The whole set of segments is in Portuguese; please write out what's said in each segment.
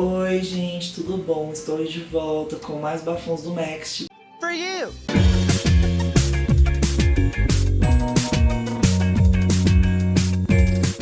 Oi gente, tudo bom? Estou de volta com mais bafões do Next. For you!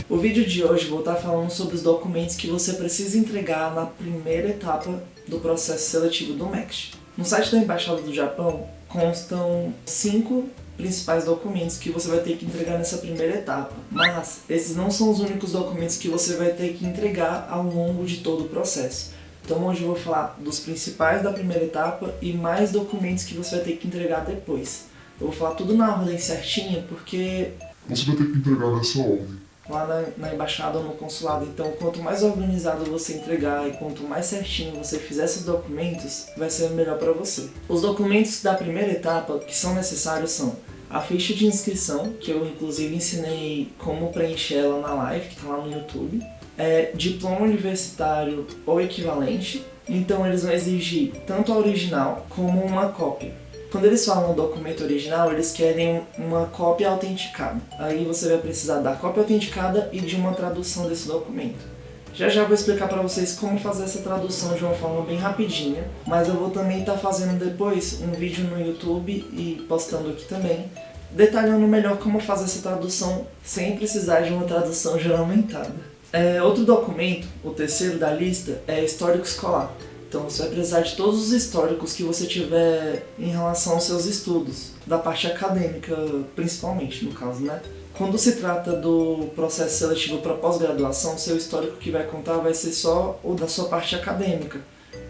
O vídeo de hoje vou estar falando sobre os documentos que você precisa entregar na primeira etapa do processo seletivo do MEXT. No site da Embaixada do Japão constam cinco principais documentos que você vai ter que entregar nessa primeira etapa. Mas esses não são os únicos documentos que você vai ter que entregar ao longo de todo o processo. Então hoje eu vou falar dos principais da primeira etapa e mais documentos que você vai ter que entregar depois. Eu vou falar tudo na ordem certinha porque... Você vai ter que entregar nessa ordem lá na, na, embaixada ou no consulado. Então, quanto mais organizado você entregar e quanto mais certinho você fizer esses documentos, vai ser melhor para você. Os documentos da primeira etapa que são necessários são a ficha de inscrição, que eu inclusive ensinei como preencher ela na live, que está lá no YouTube, é diploma universitário ou equivalente, então eles vão exigir tanto a original como uma cópia. Quando eles falam documento original, eles querem uma cópia autenticada. Aí você vai precisar da cópia autenticada e de uma tradução desse documento. Já já vou explicar para vocês como fazer essa tradução de uma forma bem rapidinha, mas eu vou também estar tá fazendo depois um vídeo no YouTube e postando aqui também, detalhando melhor como fazer essa tradução sem precisar de uma tradução juramentada. É, outro documento, o terceiro da lista, é histórico escolar. Então você vai precisar de todos os históricos que você tiver em relação aos seus estudos, da parte acadêmica principalmente, no caso, né? Quando se trata do processo seletivo para pós-graduação, seu histórico que vai contar vai ser só o da sua parte acadêmica.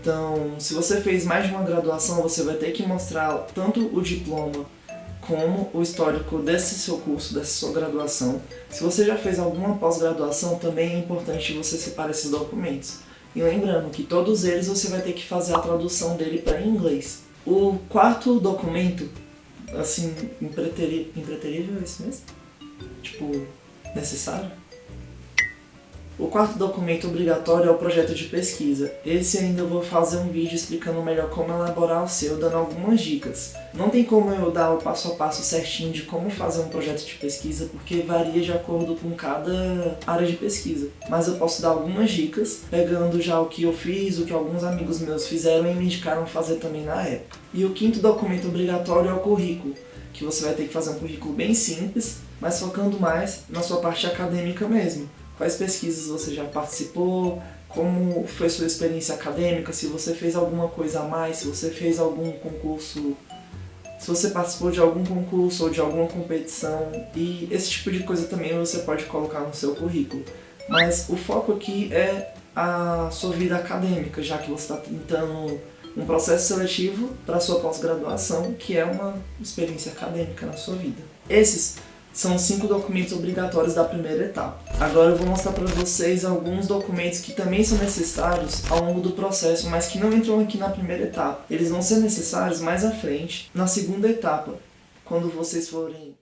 Então, se você fez mais de uma graduação, você vai ter que mostrar tanto o diploma como o histórico desse seu curso, dessa sua graduação. Se você já fez alguma pós-graduação, também é importante você separar esses documentos. E lembrando que todos eles você vai ter que fazer a tradução dele para inglês. O quarto documento, assim, impreterível, impreterível é isso mesmo? Tipo, necessário? O quarto documento obrigatório é o projeto de pesquisa. Esse ainda vou fazer um vídeo explicando melhor como elaborar o seu, dando algumas dicas. Não tem como eu dar o passo a passo certinho de como fazer um projeto de pesquisa, porque varia de acordo com cada área de pesquisa. Mas eu posso dar algumas dicas, pegando já o que eu fiz, o que alguns amigos meus fizeram e me indicaram fazer também na época. E o quinto documento obrigatório é o currículo, que você vai ter que fazer um currículo bem simples, mas focando mais na sua parte acadêmica mesmo quais pesquisas você já participou, como foi sua experiência acadêmica, se você fez alguma coisa a mais, se você fez algum concurso, se você participou de algum concurso ou de alguma competição, e esse tipo de coisa também você pode colocar no seu currículo. Mas o foco aqui é a sua vida acadêmica, já que você está tentando um processo seletivo para sua pós-graduação, que é uma experiência acadêmica na sua vida. Esses são cinco documentos obrigatórios da primeira etapa. Agora eu vou mostrar para vocês alguns documentos que também são necessários ao longo do processo, mas que não entram aqui na primeira etapa. Eles vão ser necessários mais à frente, na segunda etapa, quando vocês forem